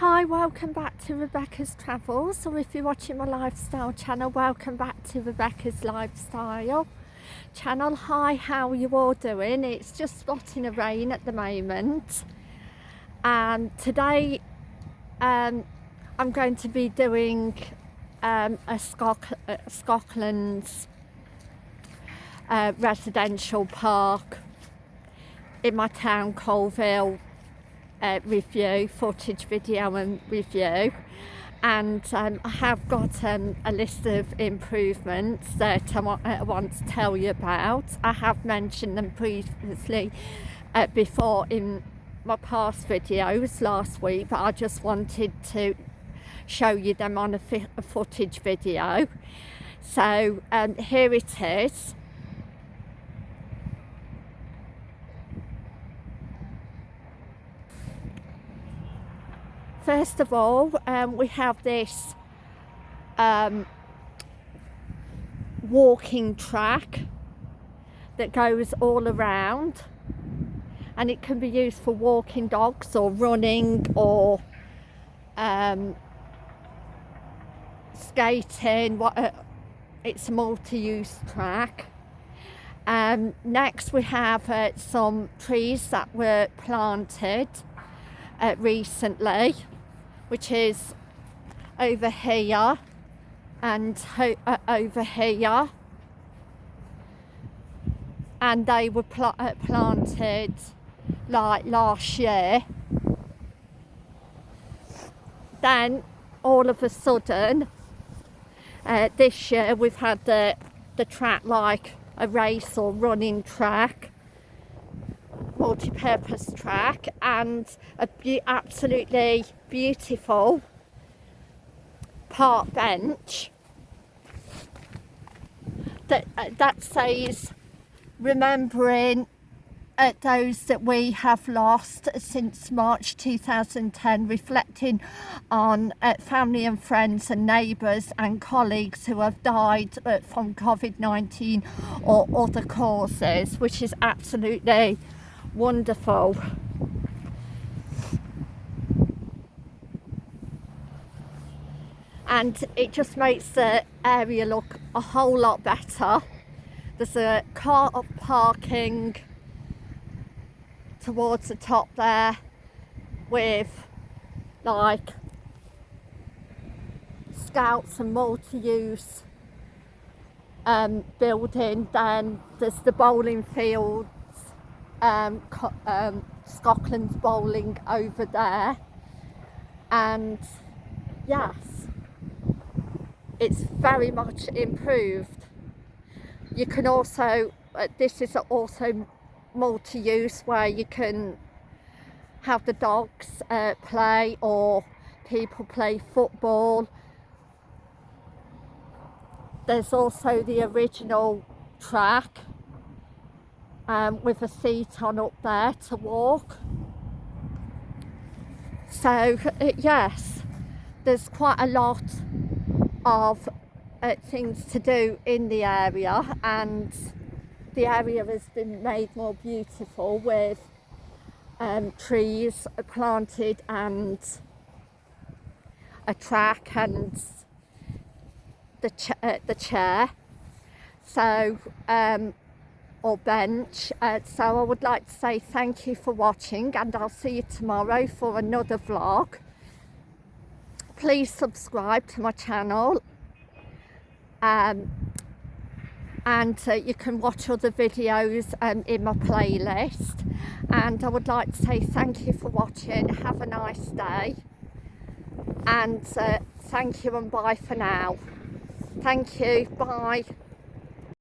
Hi, welcome back to Rebecca's Travels, or if you're watching my lifestyle channel, welcome back to Rebecca's Lifestyle channel. Hi, how are you all doing? It's just spotting a rain at the moment, and today um, I'm going to be doing um, a, Scotland's uh, residential park in my town, Coalville, uh, review, footage video and review and um, I have got um, a list of improvements that I want, uh, want, to tell you about. I have mentioned them previously uh, before in my past videos last week but I just wanted to show you them on a, a footage video. So um, here it is. First of all, um, we have this um, walking track that goes all around and it can be used for walking dogs or running or um, skating what uh, it's a multi-use track. Um, next we have uh, some trees that were planted uh, recently which is over here and uh, over here. And they were pl uh, planted like last year. Then all of a sudden uh, this year we've had the the track like a race or running track multi-purpose track and a be absolutely beautiful park bench that uh, that says remembering uh, those that we have lost since March 2010 reflecting on uh, family and friends and neighbours and colleagues who have died uh, from COVID-19 or other causes which is absolutely wonderful. And it just makes the area look a whole lot better. There's a car parking towards the top there with like scouts and multi-use um, building then there's the bowling field um, um, Scotland's bowling over there. And yes it's very much improved. You can also uh, this is also multi-use where you can have the dogs uh, play or people play football. There's also the original track um, with a seat on up there to walk. So uh, yes, there's quite a lot of uh, things to do in the area and the area has been made more beautiful with um, trees planted and a track and the, ch uh, the chair. So um, or bench uh, so I would like to say thank you for watching and I'll see you tomorrow for another vlog. Please subscribe to my channel um, and uh, you can watch other videos um, in my playlist. And I would like to say thank you for watching. Have a nice day. And uh, thank you and bye for now. Thank you. Bye